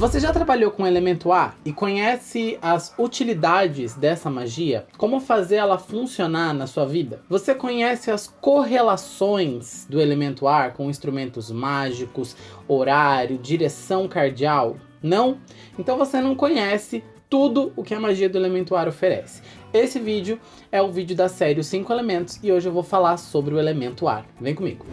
Você já trabalhou com o elemento ar e conhece as utilidades dessa magia? Como fazer ela funcionar na sua vida? Você conhece as correlações do elemento ar com instrumentos mágicos, horário, direção cardial? Não? Então você não conhece tudo o que a magia do elemento ar oferece. Esse vídeo é o vídeo da série Os 5 Elementos e hoje eu vou falar sobre o elemento ar. Vem comigo!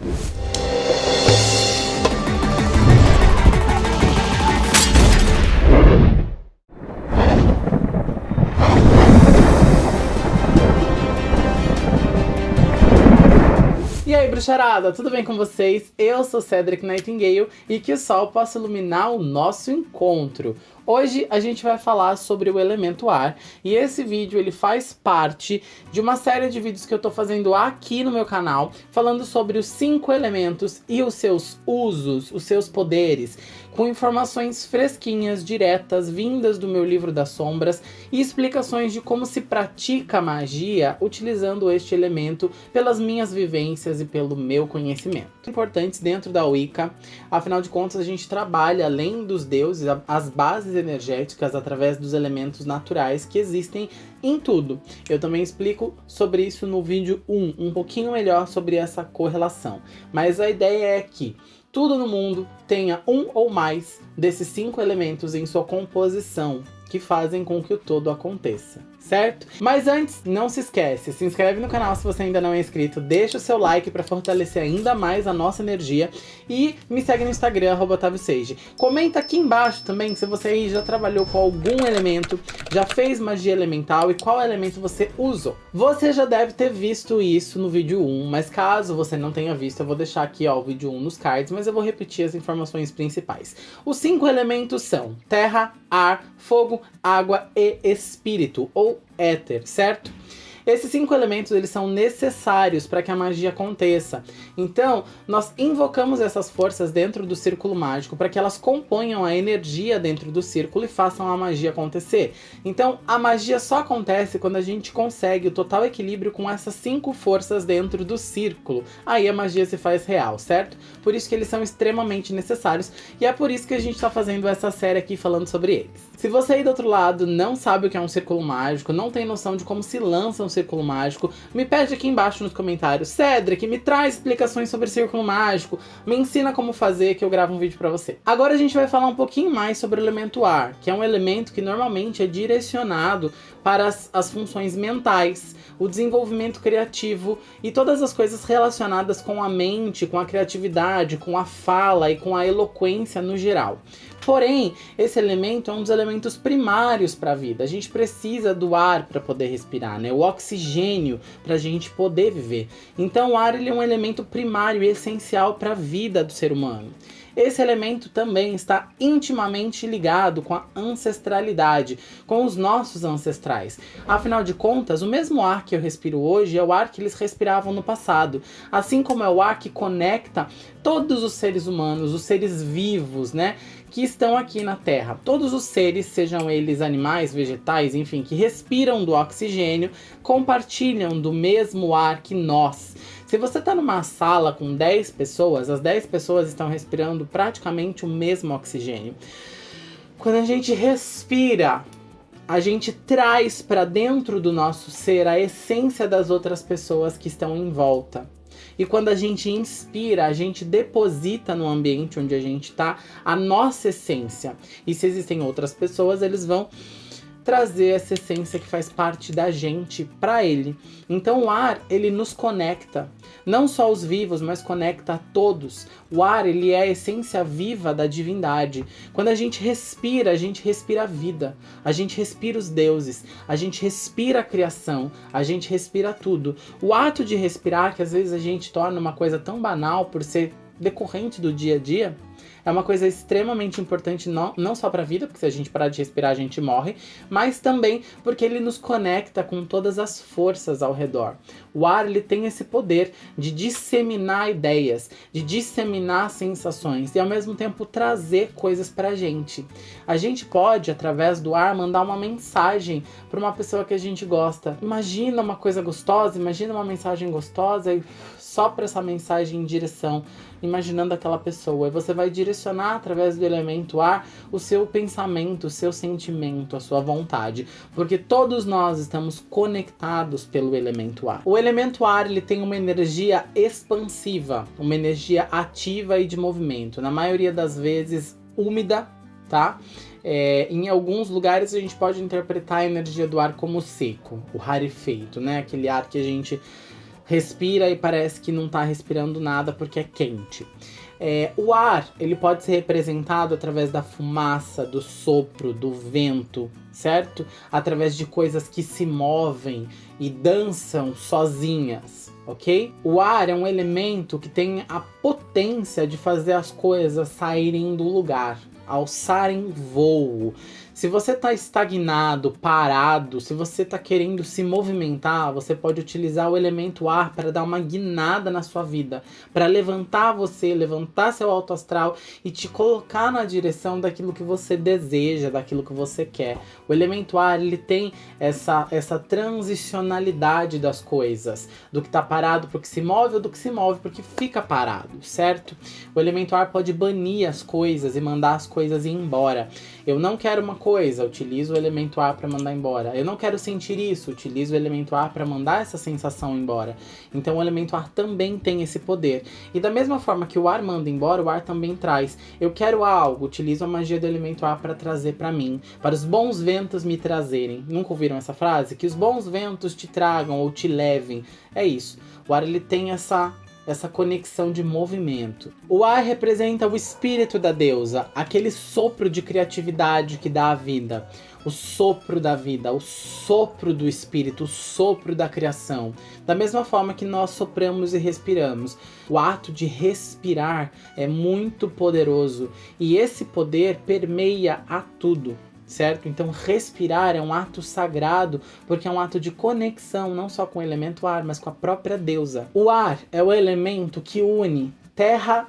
Bruxarada, tudo bem com vocês? Eu sou Cedric Nightingale e que o sol possa iluminar o nosso encontro. Hoje a gente vai falar sobre o elemento ar e esse vídeo ele faz parte de uma série de vídeos que eu tô fazendo aqui no meu canal falando sobre os cinco elementos e os seus usos, os seus poderes, com informações fresquinhas, diretas, vindas do meu livro das sombras e explicações de como se pratica magia utilizando este elemento pelas minhas vivências e pelo meu conhecimento. Importantes dentro da Wicca, afinal de contas a gente trabalha além dos deuses, as bases energéticas através dos elementos naturais que existem em tudo. Eu também explico sobre isso no vídeo 1, um pouquinho melhor sobre essa correlação. Mas a ideia é que tudo no mundo tenha um ou mais desses cinco elementos em sua composição, que fazem com que o todo aconteça certo? Mas antes, não se esquece, se inscreve no canal se você ainda não é inscrito, deixa o seu like para fortalecer ainda mais a nossa energia e me segue no Instagram, arroba Comenta aqui embaixo também se você aí já trabalhou com algum elemento, já fez magia elemental e qual elemento você usou. Você já deve ter visto isso no vídeo 1, mas caso você não tenha visto, eu vou deixar aqui ó, o vídeo 1 nos cards, mas eu vou repetir as informações principais. Os cinco elementos são terra, ar, fogo, água e espírito, ou éter, certo? Esses cinco elementos eles são necessários para que a magia aconteça. Então, nós invocamos essas forças dentro do círculo mágico para que elas componham a energia dentro do círculo e façam a magia acontecer. Então, a magia só acontece quando a gente consegue o total equilíbrio com essas cinco forças dentro do círculo. Aí a magia se faz real, certo? Por isso que eles são extremamente necessários e é por isso que a gente está fazendo essa série aqui falando sobre eles. Se você aí do outro lado não sabe o que é um círculo mágico, não tem noção de como se lança um círculo mágico, me pede aqui embaixo nos comentários, Cedric, me traz explicações sobre círculo mágico, me ensina como fazer que eu gravo um vídeo pra você. Agora a gente vai falar um pouquinho mais sobre o elemento ar, que é um elemento que normalmente é direcionado para as, as funções mentais, o desenvolvimento criativo e todas as coisas relacionadas com a mente, com a criatividade, com a fala e com a eloquência no geral. Porém, esse elemento é um dos elementos primários para a vida. A gente precisa do ar para poder respirar, né? O oxigênio para a gente poder viver. Então, o ar ele é um elemento primário e essencial para a vida do ser humano. Esse elemento também está intimamente ligado com a ancestralidade, com os nossos ancestrais. Afinal de contas, o mesmo ar que eu respiro hoje é o ar que eles respiravam no passado, assim como é o ar que conecta todos os seres humanos, os seres vivos, né? Que estão aqui na Terra. Todos os seres, sejam eles animais, vegetais, enfim, que respiram do oxigênio, compartilham do mesmo ar que nós. Se você está numa sala com 10 pessoas, as 10 pessoas estão respirando praticamente o mesmo oxigênio. Quando a gente respira, a gente traz para dentro do nosso ser a essência das outras pessoas que estão em volta. E quando a gente inspira, a gente deposita no ambiente onde a gente está a nossa essência. E se existem outras pessoas, eles vão trazer essa essência que faz parte da gente para ele. Então o ar, ele nos conecta, não só os vivos, mas conecta a todos. O ar, ele é a essência viva da divindade. Quando a gente respira, a gente respira a vida, a gente respira os deuses, a gente respira a criação, a gente respira tudo. O ato de respirar, que às vezes a gente torna uma coisa tão banal por ser decorrente do dia a dia, é uma coisa extremamente importante não, não só para a vida, porque se a gente parar de respirar a gente morre, mas também porque ele nos conecta com todas as forças ao redor. O ar ele tem esse poder de disseminar ideias, de disseminar sensações e ao mesmo tempo trazer coisas para a gente. A gente pode, através do ar, mandar uma mensagem para uma pessoa que a gente gosta. Imagina uma coisa gostosa, imagina uma mensagem gostosa e sopra essa mensagem em direção, imaginando aquela pessoa. E você vai direcionar através do elemento ar o seu pensamento, o seu sentimento, a sua vontade. Porque todos nós estamos conectados pelo elemento ar. O elemento ar ele tem uma energia expansiva, uma energia ativa e de movimento. Na maioria das vezes úmida, tá? É, em alguns lugares a gente pode interpretar a energia do ar como seco, o rarefeito, né? Aquele ar que a gente respira e parece que não está respirando nada porque é quente. É, o ar ele pode ser representado através da fumaça, do sopro, do vento, certo? Através de coisas que se movem e dançam sozinhas, ok? O ar é um elemento que tem a potência de fazer as coisas saírem do lugar, alçarem voo. Se você está estagnado, parado, se você está querendo se movimentar, você pode utilizar o elemento ar para dar uma guinada na sua vida, para levantar você, levantar seu alto astral e te colocar na direção daquilo que você deseja, daquilo que você quer. O elemento ar, ele tem essa, essa transicionalidade das coisas, do que está parado para o que se move ou do que se move porque fica parado, certo? O elemento ar pode banir as coisas e mandar as coisas ir embora. Eu não quero uma coisa, utilizo o elemento ar para mandar embora. Eu não quero sentir isso, utilizo o elemento ar para mandar essa sensação embora. Então o elemento ar também tem esse poder. E da mesma forma que o ar manda embora, o ar também traz. Eu quero algo, utilizo a magia do elemento ar para trazer para mim, para os bons ventos me trazerem. Nunca ouviram essa frase? Que os bons ventos te tragam ou te levem. É isso. O ar ele tem essa essa conexão de movimento. O ar representa o espírito da deusa, aquele sopro de criatividade que dá a vida, o sopro da vida, o sopro do espírito, o sopro da criação. Da mesma forma que nós sopramos e respiramos, o ato de respirar é muito poderoso e esse poder permeia a tudo certo? Então respirar é um ato sagrado, porque é um ato de conexão, não só com o elemento ar, mas com a própria deusa. O ar é o elemento que une terra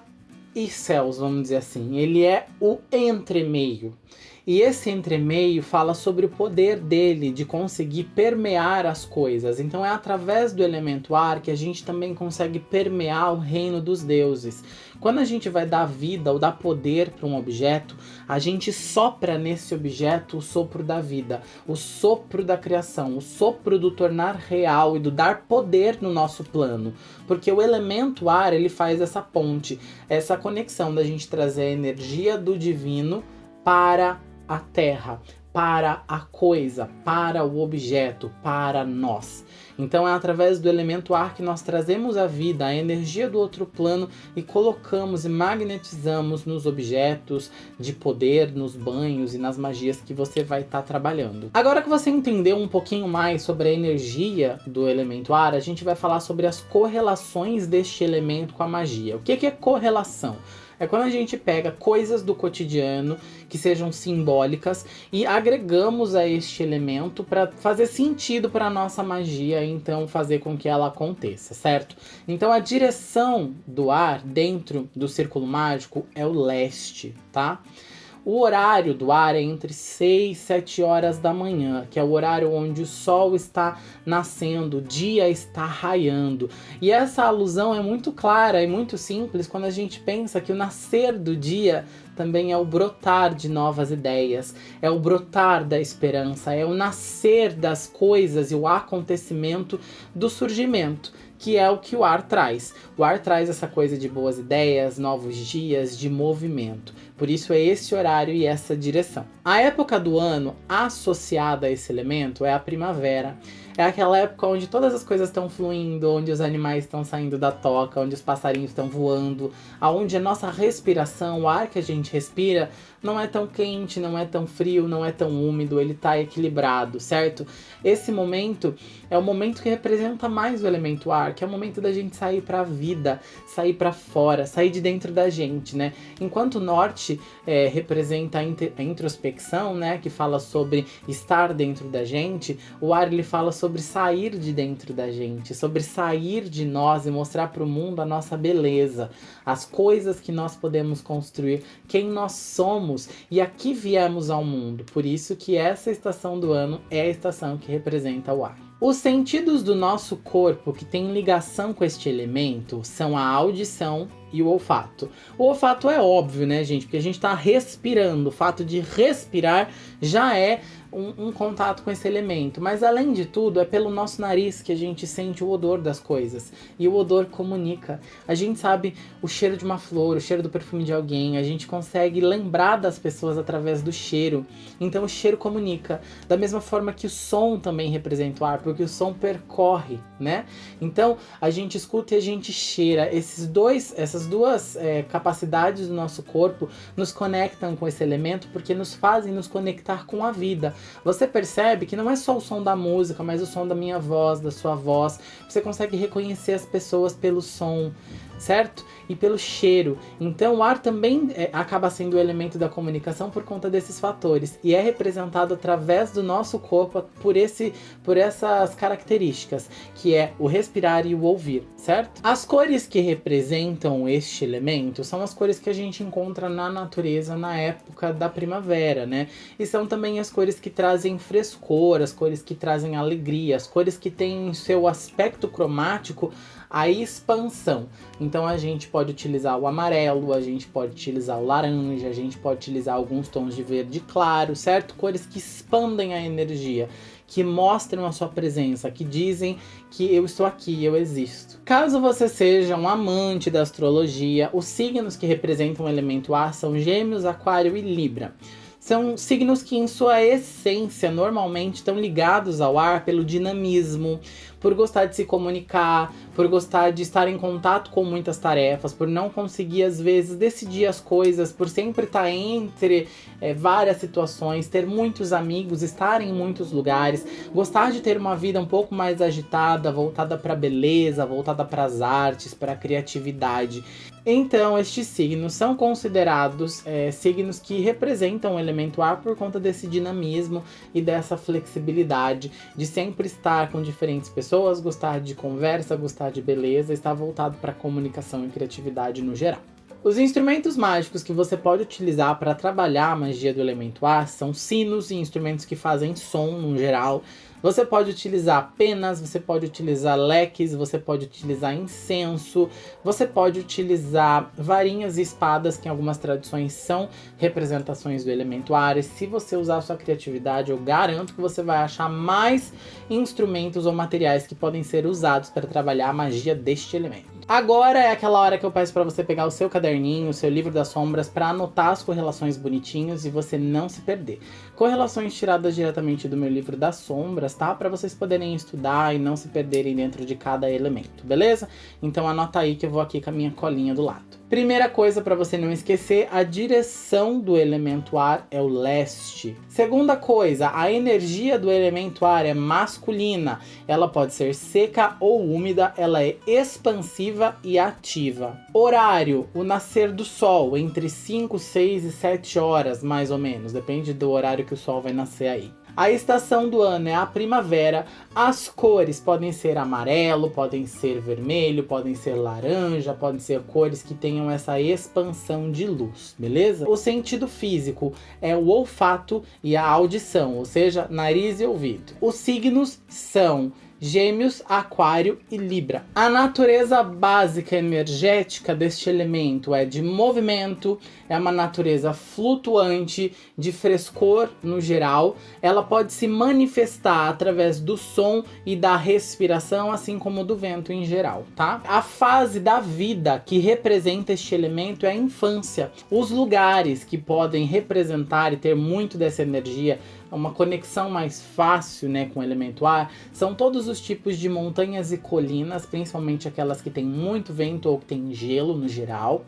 e céus, vamos dizer assim. Ele é o entremeio. E esse entremeio fala sobre o poder dele de conseguir permear as coisas. Então é através do elemento ar que a gente também consegue permear o reino dos deuses. Quando a gente vai dar vida ou dar poder para um objeto, a gente sopra nesse objeto o sopro da vida, o sopro da criação, o sopro do tornar real e do dar poder no nosso plano. Porque o elemento ar, ele faz essa ponte, essa conexão da gente trazer a energia do divino para a terra, para a coisa, para o objeto, para nós. Então é através do elemento ar que nós trazemos a vida, a energia do outro plano e colocamos e magnetizamos nos objetos de poder, nos banhos e nas magias que você vai estar tá trabalhando. Agora que você entendeu um pouquinho mais sobre a energia do elemento ar, a gente vai falar sobre as correlações deste elemento com a magia. O que, que é correlação? É quando a gente pega coisas do cotidiano que sejam simbólicas e agregamos a este elemento para fazer sentido para nossa magia, então fazer com que ela aconteça, certo? Então a direção do ar dentro do círculo mágico é o leste, tá? O horário do ar é entre 6 e 7 horas da manhã, que é o horário onde o sol está nascendo, o dia está raiando. E essa alusão é muito clara e muito simples quando a gente pensa que o nascer do dia também é o brotar de novas ideias, é o brotar da esperança, é o nascer das coisas e o acontecimento do surgimento que é o que o ar traz. O ar traz essa coisa de boas ideias, novos dias, de movimento. Por isso é esse horário e essa direção. A época do ano associada a esse elemento é a primavera. É aquela época onde todas as coisas estão fluindo, onde os animais estão saindo da toca, onde os passarinhos estão voando, aonde a nossa respiração, o ar que a gente respira, não é tão quente, não é tão frio, não é tão úmido, ele está equilibrado, certo? Esse momento é o momento que representa mais o elemento ar, que é o momento da gente sair para a vida, sair para fora, sair de dentro da gente, né? Enquanto o norte é, representa a introspecção, né, que fala sobre estar dentro da gente, o ar ele fala sobre sair de dentro da gente, sobre sair de nós e mostrar para o mundo a nossa beleza, as coisas que nós podemos construir, quem nós somos e aqui viemos ao mundo. Por isso que essa estação do ano é a estação que representa o ar. Os sentidos do nosso corpo que tem ligação com este elemento são a audição e o olfato. O olfato é óbvio, né, gente? Porque a gente está respirando. O fato de respirar já é um, um, contato com esse elemento. Mas além de tudo, é pelo nosso nariz que a gente sente o odor das coisas. E o odor comunica. A gente sabe o cheiro de uma flor, o cheiro do perfume de alguém. A gente consegue lembrar das pessoas através do cheiro. Então o cheiro comunica. Da mesma forma que o som também representa o ar, porque o som percorre, né? Então a gente escuta e a gente cheira. Esses dois, essas duas é, capacidades do nosso corpo nos conectam com esse elemento porque nos fazem nos conectar com a vida. Você percebe que não é só o som da música, mas o som da minha voz, da sua voz. Você consegue reconhecer as pessoas pelo som certo? E pelo cheiro. Então o ar também é, acaba sendo o elemento da comunicação por conta desses fatores. E é representado através do nosso corpo por, esse, por essas características, que é o respirar e o ouvir, certo? As cores que representam este elemento são as cores que a gente encontra na natureza na época da primavera, né? E são também as cores que trazem frescor, as cores que trazem alegria, as cores que têm seu aspecto cromático a expansão. Então a gente pode utilizar o amarelo, a gente pode utilizar o laranja, a gente pode utilizar alguns tons de verde claro, certo? Cores que expandem a energia, que mostram a sua presença, que dizem que eu estou aqui, eu existo. Caso você seja um amante da astrologia, os signos que representam o elemento ar são Gêmeos, Aquário e Libra. São signos que, em sua essência, normalmente estão ligados ao ar pelo dinamismo, por gostar de se comunicar, por gostar de estar em contato com muitas tarefas, por não conseguir às vezes decidir as coisas, por sempre estar entre é, várias situações, ter muitos amigos, estar em muitos lugares, gostar de ter uma vida um pouco mais agitada, voltada para beleza, voltada para as artes, para a criatividade. Então, estes signos são considerados é, signos que representam o elemento ar por conta desse dinamismo e dessa flexibilidade de sempre estar com diferentes pessoas pessoas, gostar de conversa, gostar de beleza, está voltado para comunicação e criatividade no geral. Os instrumentos mágicos que você pode utilizar para trabalhar a magia do elemento ar são sinos e instrumentos que fazem som no geral, você pode utilizar penas, você pode utilizar leques, você pode utilizar incenso, você pode utilizar varinhas e espadas, que em algumas tradições são representações do elemento ar. E se você usar sua criatividade, eu garanto que você vai achar mais instrumentos ou materiais que podem ser usados para trabalhar a magia deste elemento. Agora é aquela hora que eu peço para você pegar o seu caderninho, o seu livro das sombras, para anotar as correlações bonitinhos e você não se perder. Correlações tiradas diretamente do meu livro das sombras, tá? Para vocês poderem estudar e não se perderem dentro de cada elemento, beleza? Então anota aí que eu vou aqui com a minha colinha do lado. Primeira coisa para você não esquecer, a direção do elemento ar é o leste. Segunda coisa, a energia do elemento ar é masculina. Ela pode ser seca ou úmida, ela é expansiva e ativa. Horário, o nascer do sol, entre 5, 6 e 7 horas, mais ou menos. Depende do horário que o sol vai nascer aí. A estação do ano é a primavera. As cores podem ser amarelo, podem ser vermelho, podem ser laranja, podem ser cores que tenham essa expansão de luz, beleza? O sentido físico é o olfato e a audição, ou seja, nariz e ouvido. Os signos são Gêmeos, Aquário e Libra. A natureza básica energética deste elemento é de movimento, é uma natureza flutuante, de frescor no geral. Ela pode se manifestar através do som e da respiração, assim como do vento em geral, tá? A fase da vida que representa este elemento é a infância. Os lugares que podem representar e ter muito dessa energia uma conexão mais fácil né, com o elemento ar, são todos os tipos de montanhas e colinas, principalmente aquelas que têm muito vento ou que tem gelo no geral.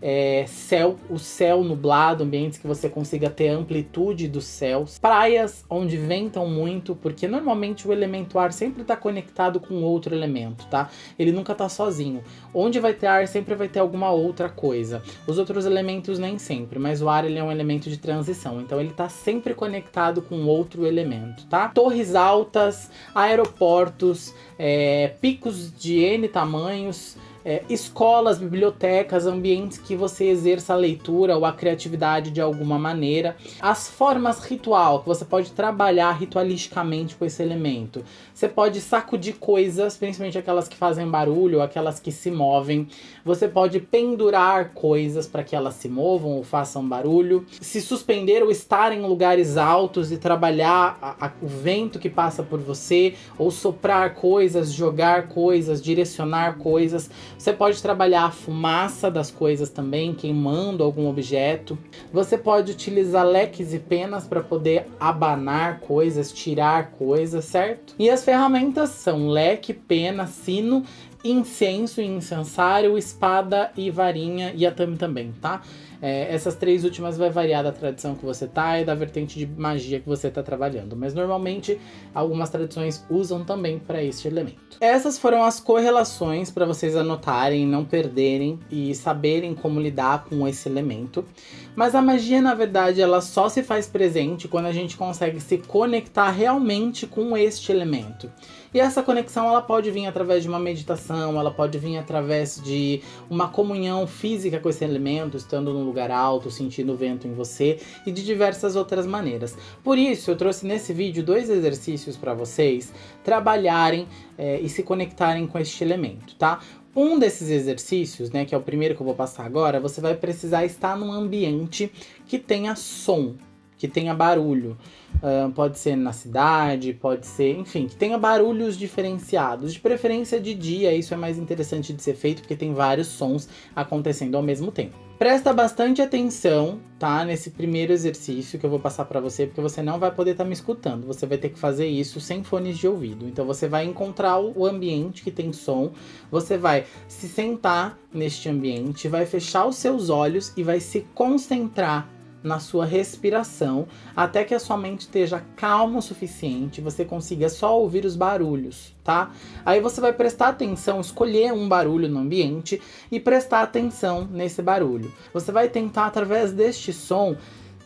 É, céu, o céu nublado, ambientes que você consiga ter amplitude dos céus, praias onde ventam muito, porque normalmente o elemento ar sempre está conectado com outro elemento, tá? Ele nunca está sozinho. Onde vai ter ar sempre vai ter alguma outra coisa. Os outros elementos nem sempre, mas o ar ele é um elemento de transição, então ele está sempre conectado com outro elemento, tá? Torres altas, aeroportos, é, picos de N tamanhos, é, escolas, bibliotecas, ambientes que você exerça a leitura ou a criatividade de alguma maneira. As formas ritual, que você pode trabalhar ritualisticamente com esse elemento. Você pode sacudir coisas, principalmente aquelas que fazem barulho, aquelas que se movem. Você pode pendurar coisas para que elas se movam ou façam barulho. Se suspender ou estar em lugares altos e trabalhar a, a, o vento que passa por você, ou soprar coisas, jogar coisas, direcionar coisas. Você pode trabalhar a fumaça das coisas também, queimando algum objeto. Você pode utilizar leques e penas para poder abanar coisas, tirar coisas, certo? E as ferramentas são leque, pena, sino, incenso e incensário, espada e varinha e atame também, tá? É, essas três últimas vai variar da tradição que você tá e da vertente de magia que você tá trabalhando, mas normalmente algumas tradições usam também para este elemento. Essas foram as correlações para vocês anotarem, não perderem e saberem como lidar com esse elemento. Mas a magia, na verdade, ela só se faz presente quando a gente consegue se conectar realmente com este elemento. E essa conexão ela pode vir através de uma meditação, ela pode vir através de uma comunhão física com esse elemento, estando num lugar alto, sentindo o vento em você e de diversas outras maneiras. Por isso, eu trouxe nesse vídeo dois exercícios para vocês trabalharem é, e se conectarem com este elemento, tá? Um desses exercícios, né, que é o primeiro que eu vou passar agora, você vai precisar estar num ambiente que tenha som, que tenha barulho. Uh, pode ser na cidade, pode ser, enfim, que tenha barulhos diferenciados. De preferência de dia, isso é mais interessante de ser feito porque tem vários sons acontecendo ao mesmo tempo. Presta bastante atenção, tá? Nesse primeiro exercício que eu vou passar para você, porque você não vai poder estar tá me escutando. Você vai ter que fazer isso sem fones de ouvido. Então você vai encontrar o ambiente que tem som, você vai se sentar neste ambiente, vai fechar os seus olhos e vai se concentrar na sua respiração, até que a sua mente esteja calma o suficiente, você consiga só ouvir os barulhos, tá? Aí você vai prestar atenção, escolher um barulho no ambiente e prestar atenção nesse barulho. Você vai tentar, através deste som,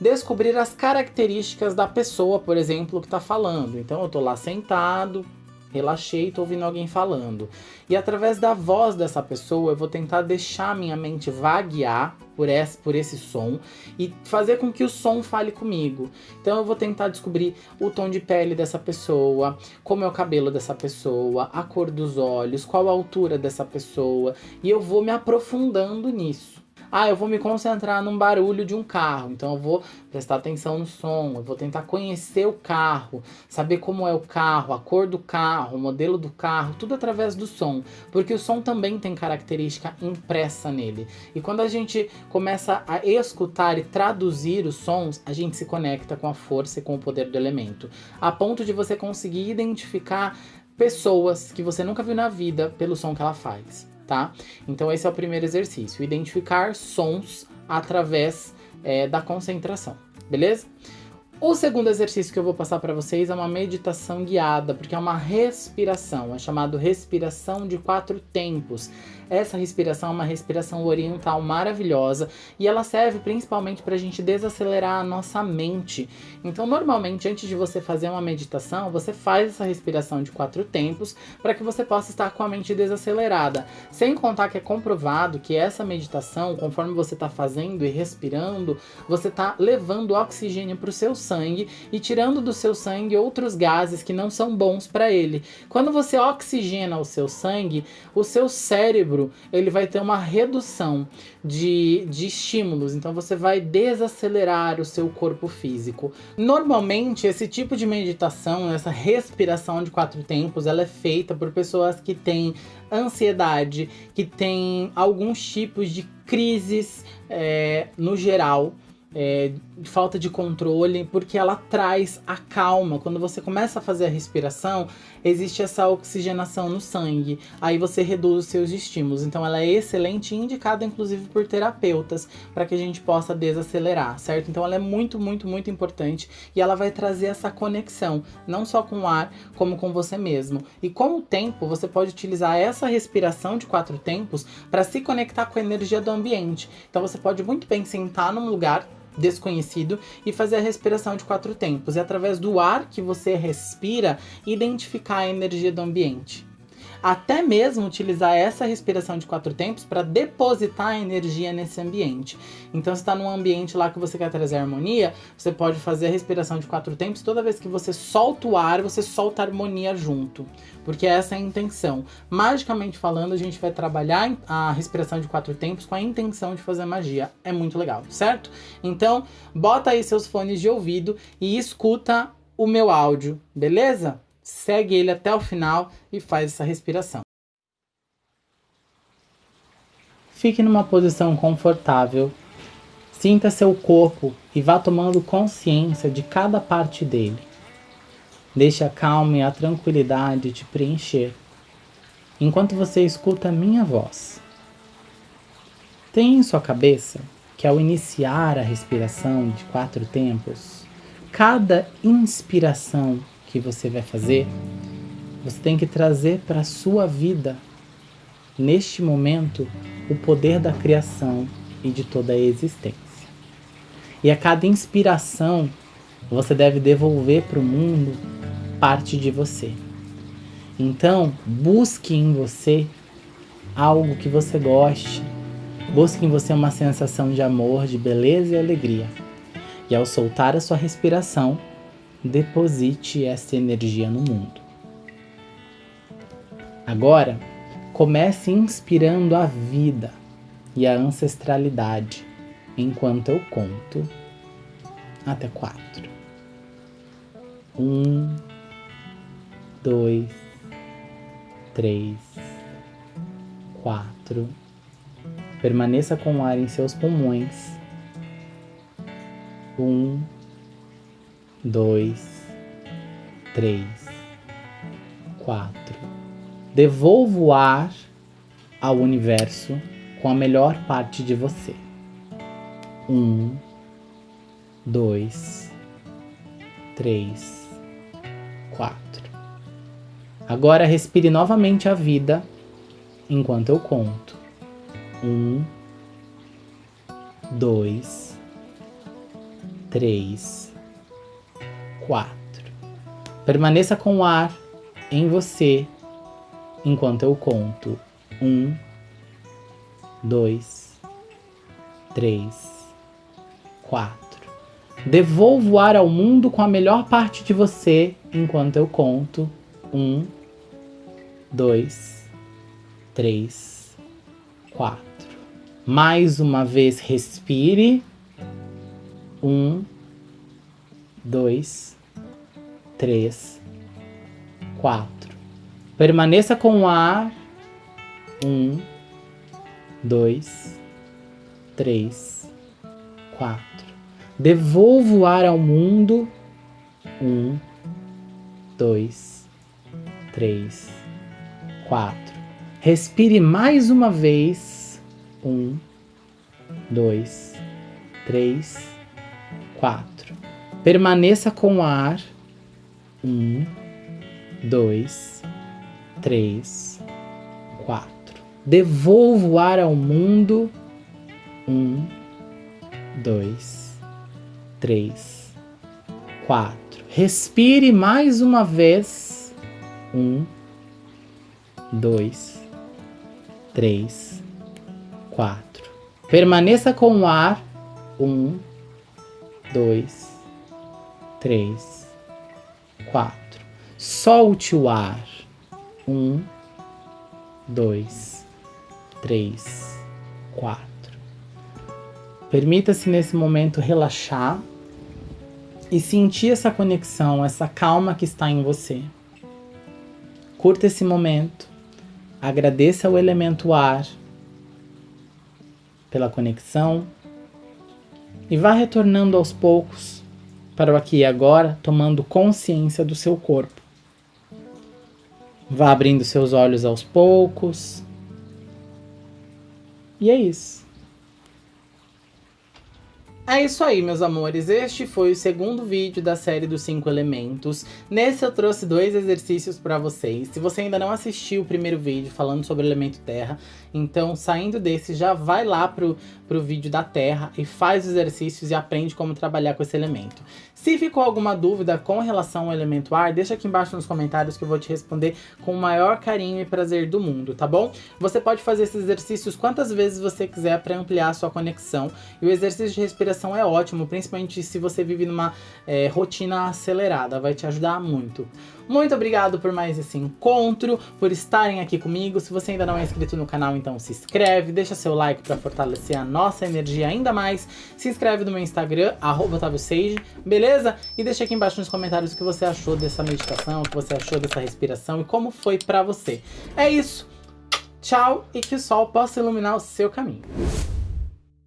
descobrir as características da pessoa, por exemplo, que está falando. Então eu tô lá sentado, relaxei, tô ouvindo alguém falando. E através da voz dessa pessoa, eu vou tentar deixar minha mente vaguear por esse, por esse som e fazer com que o som fale comigo. Então eu vou tentar descobrir o tom de pele dessa pessoa, como é o cabelo dessa pessoa, a cor dos olhos, qual a altura dessa pessoa, e eu vou me aprofundando nisso. Ah, eu vou me concentrar num barulho de um carro, então eu vou prestar atenção no som, eu vou tentar conhecer o carro, saber como é o carro, a cor do carro, o modelo do carro, tudo através do som, porque o som também tem característica impressa nele. E quando a gente começa a escutar e traduzir os sons, a gente se conecta com a força e com o poder do elemento, a ponto de você conseguir identificar pessoas que você nunca viu na vida pelo som que ela faz tá? Então esse é o primeiro exercício, identificar sons através é, da concentração, beleza? O segundo exercício que eu vou passar para vocês é uma meditação guiada, porque é uma respiração, é chamado respiração de quatro tempos. Essa respiração é uma respiração oriental maravilhosa e ela serve principalmente para a gente desacelerar a nossa mente. Então, normalmente, antes de você fazer uma meditação, você faz essa respiração de quatro tempos para que você possa estar com a mente desacelerada. Sem contar que é comprovado que essa meditação, conforme você está fazendo e respirando, você está levando oxigênio para o seu sangue e tirando do seu sangue outros gases que não são bons para ele. Quando você oxigena o seu sangue, o seu cérebro ele vai ter uma redução de, de estímulos, então você vai desacelerar o seu corpo físico. Normalmente, esse tipo de meditação, essa respiração de quatro tempos, ela é feita por pessoas que têm ansiedade, que têm alguns tipos de crises é, no geral, é, falta de controle, porque ela traz a calma. Quando você começa a fazer a respiração, existe essa oxigenação no sangue, aí você reduz os seus estímulos. Então, ela é excelente e indicada, inclusive, por terapeutas, para que a gente possa desacelerar, certo? Então, ela é muito, muito, muito importante e ela vai trazer essa conexão, não só com o ar, como com você mesmo. E com o tempo, você pode utilizar essa respiração de quatro tempos para se conectar com a energia do ambiente. Então, você pode muito bem sentar num lugar desconhecido e fazer a respiração de quatro tempos. É através do ar que você respira identificar a energia do ambiente até mesmo utilizar essa respiração de quatro tempos para depositar a energia nesse ambiente. Então, se está num ambiente lá que você quer trazer harmonia, você pode fazer a respiração de quatro tempos. Toda vez que você solta o ar, você solta a harmonia junto, porque essa é a intenção. Magicamente falando, a gente vai trabalhar a respiração de quatro tempos com a intenção de fazer magia. É muito legal, certo? Então, bota aí seus fones de ouvido e escuta o meu áudio, beleza? Segue ele até o final e faz essa respiração. Fique numa posição confortável, sinta seu corpo e vá tomando consciência de cada parte dele. Deixe a calma e a tranquilidade te preencher, enquanto você escuta a minha voz. Tenha em sua cabeça que ao iniciar a respiração de quatro tempos, cada inspiração que você vai fazer, você tem que trazer para a sua vida, neste momento, o poder da criação e de toda a existência. E a cada inspiração, você deve devolver para o mundo parte de você. Então, busque em você algo que você goste. Busque em você uma sensação de amor, de beleza e alegria. E ao soltar a sua respiração, deposite essa energia no mundo. Agora, comece inspirando a vida e a ancestralidade enquanto eu conto até quatro. Um, dois, três, quatro. Permaneça com o ar em seus pulmões. Um, dois, três, quatro. Devolva o ar ao universo com a melhor parte de você. Um, dois, três, quatro. Agora respire novamente a vida enquanto eu conto. Um, dois, três, 4. Permaneça com o ar em você enquanto eu conto. 1, 2, 3, 4. Devolva o ar ao mundo com a melhor parte de você enquanto eu conto. 1, 2, 3, 4. Mais uma vez, respire. 1, 2, três, quatro. Permaneça com o ar. Um, dois, três, quatro. Devolva o ar ao mundo. Um, dois, três, quatro. Respire mais uma vez. Um, dois, três, quatro. Permaneça com o ar. Um, dois, três, quatro. Devolva o ar ao mundo. Um, dois, três, quatro. Respire mais uma vez. Um, dois, três, quatro. Permaneça com o ar. Um, dois, três, quatro. Solte o ar. Um, dois, três, quatro. Permita-se nesse momento relaxar e sentir essa conexão, essa calma que está em você. Curta esse momento. Agradeça ao elemento ar pela conexão e vá retornando aos poucos para o aqui e agora, tomando consciência do seu corpo. Vá abrindo seus olhos aos poucos. E é isso. É isso aí, meus amores. Este foi o segundo vídeo da série dos 5 elementos. Nesse eu trouxe dois exercícios para vocês. Se você ainda não assistiu o primeiro vídeo falando sobre o elemento terra, então saindo desse já vai lá pro, pro vídeo da terra e faz os exercícios e aprende como trabalhar com esse elemento. Se ficou alguma dúvida com relação ao elemento ar, deixa aqui embaixo nos comentários que eu vou te responder com o maior carinho e prazer do mundo, tá bom? Você pode fazer esses exercícios quantas vezes você quiser para ampliar a sua conexão. E o exercício de respiração é ótimo, principalmente se você vive numa é, rotina acelerada, vai te ajudar muito. Muito obrigado por mais esse encontro, por estarem aqui comigo. Se você ainda não é inscrito no canal, então se inscreve, deixa seu like para fortalecer a nossa energia ainda mais. Se inscreve no meu Instagram, @otavio_sage, beleza? E deixa aqui embaixo nos comentários o que você achou dessa meditação, o que você achou dessa respiração e como foi para você. É isso. Tchau e que o sol possa iluminar o seu caminho.